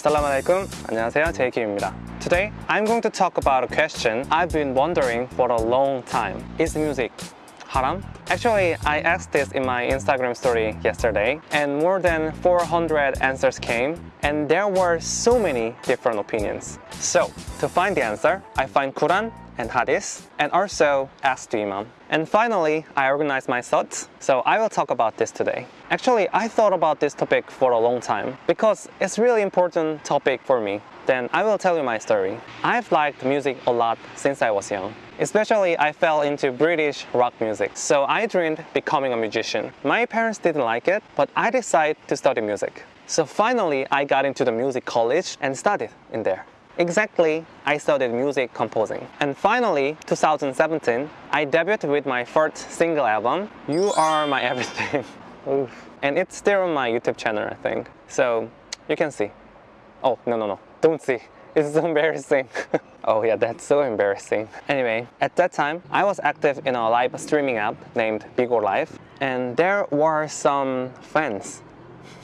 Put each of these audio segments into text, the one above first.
Assalamu alaikum. 안녕하세요. 제이킴입니다. Today, I'm going to talk about a question I've been wondering for a long time. Is music haram? Actually, I asked this in my Instagram story yesterday and more than 400 answers came and there were so many different opinions. So, to find the answer, I find Quran and Hadith and also asked the Imam. And finally, I organized my thoughts, so I will talk about this today. Actually, I thought about this topic for a long time because it's really important topic for me. Then I will tell you my story. I've liked music a lot since I was young. Especially I fell into British rock music. So I dreamed becoming a musician. My parents didn't like it, but I decided to study music. So finally I got into the music college and studied in there. Exactly, I studied music composing. And finally, 2017, I debuted with my first single album, You Are My Everything. And it's still on my YouTube channel, I think. So you can see. Oh, no, no, no, don't see. It's so embarrassing. oh yeah, that's so embarrassing. Anyway, at that time, I was active in a live streaming app named Bigo Live. And there were some fans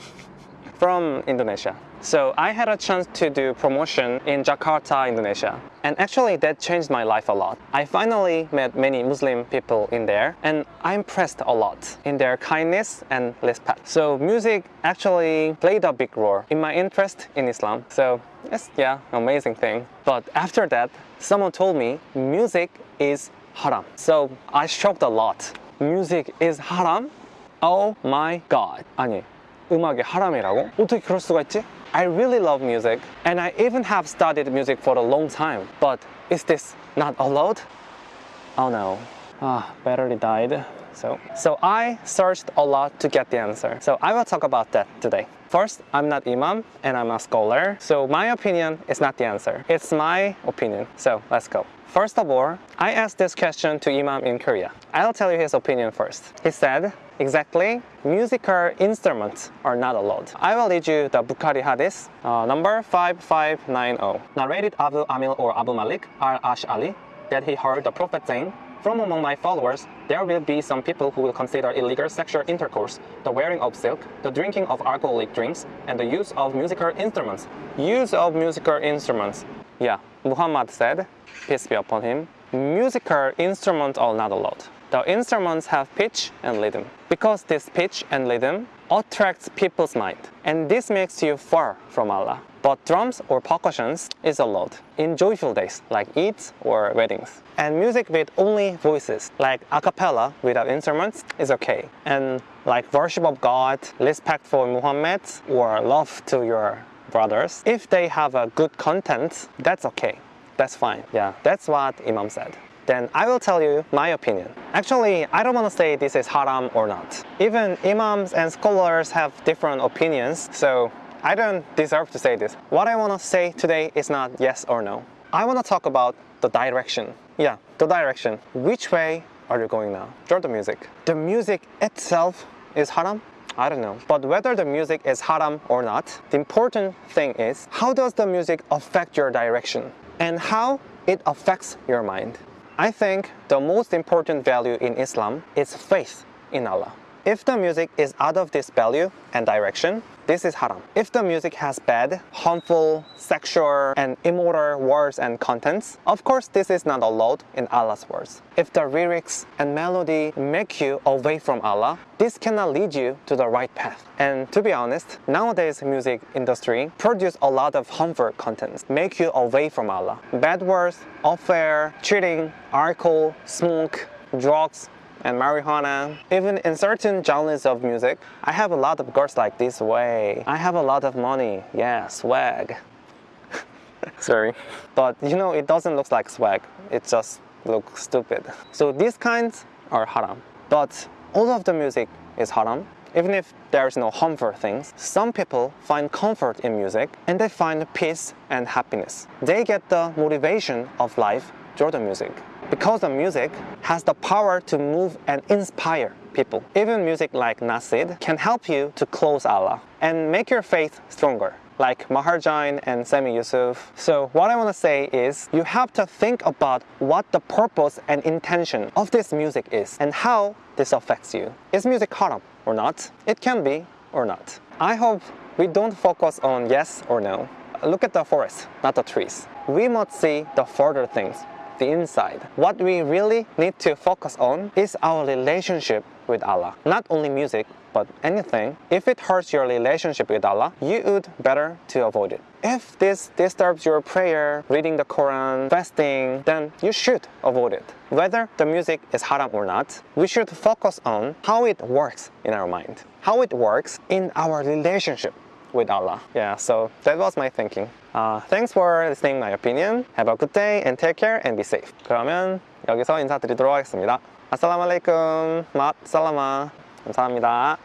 from Indonesia. So I had a chance to do promotion in Jakarta, Indonesia. And actually that changed my life a lot. I finally met many Muslim people in there and I impressed a lot in their kindness and respect. So music actually played a big role in my interest in Islam. So it's yeah, amazing thing. But after that, someone told me music is haram. So I shocked a lot. Music is haram? Oh my god. 아니, 음악이 하람이라고? 어떻게 그럴 수가 있지? I really love music and I even have studied music for a long time. But is this not allowed? Oh no. Ah, battery died. So, so I searched a lot to get the answer. So I will talk about that today. First, I'm not imam and I'm a scholar. So my opinion is not the answer. It's my opinion. So let's go. First of all, I asked this question to Imam in Korea. I'll tell you his opinion first. He said, exactly, musical instruments are not allowed. I will read you the Bukhari Hadith, uh, number 5590. Narrated Abu Amil or Abu Malik al-Ash'ali that he heard the Prophet saying, from among my followers, there will be some people who will consider illegal sexual intercourse, the wearing of silk, the drinking of alcoholic drinks, and the use of musical instruments. Use of musical instruments. Yeah, Muhammad said, peace be upon him, musical instruments are not allowed. The instruments have pitch and rhythm. Because this pitch and rhythm attracts people's mind, and this makes you far from Allah. But drums or percussions is allowed in joyful days like Eids or weddings. And music with only voices like a cappella without instruments is okay. And like worship of God, respect for Muhammad or love to your brothers, if they have a good content, that's okay. That's fine. Yeah, that's what Imam said then I will tell you my opinion. Actually, I don't want to say this is haram or not. Even imams and scholars have different opinions, so I don't deserve to say this. What I want to say today is not yes or no. I want to talk about the direction. Yeah, the direction. Which way are you going now? Drop the music. The music itself is haram? I don't know. But whether the music is haram or not, the important thing is how does the music affect your direction and how it affects your mind. I think the most important value in Islam is faith in Allah. If the music is out of this value and direction, this is haram. If the music has bad, harmful, sexual, and immoral words and contents, of course this is not allowed in Allah's words. If the lyrics and melody make you away from Allah, this cannot lead you to the right path. And to be honest, nowadays music industry produce a lot of harmful contents, make you away from Allah. Bad words, affair, cheating, alcohol, smoke, drugs, and marijuana. Even in certain genres of music, I have a lot of girls like this way. I have a lot of money, yeah, swag. Sorry. But you know, it doesn't look like swag. It just looks stupid. So these kinds are haram. But all of the music is haram. Even if there's no harmful things, some people find comfort in music and they find peace and happiness. They get the motivation of life through the music because the music has the power to move and inspire people. Even music like Nasheed can help you to close Allah and make your faith stronger like Maher Zain and Sami Yusuf. So what I want to say is you have to think about what the purpose and intention of this music is and how this affects you. Is music haram or not? It can be or not. I hope we don't focus on yes or no. look at the forest, not the trees. We must see the further things, the inside. What we really need to focus on is our relationship with Allah. Not only music, but anything. If it hurts your relationship with Allah, you would better to avoid it. If this disturbs your prayer, reading the Quran, fasting, then you should avoid it. Whether the music is haram or not, we should focus on how it works in our mind, how it works in our relationship with Allah. Yeah, so that was my thinking. Uh, thanks for listening my opinion. Have a good day and take care and be safe. 그러면 여기서 인사드리도록 하겠습니다. 아살라말레이쿰 맛 살라마 감사합니다.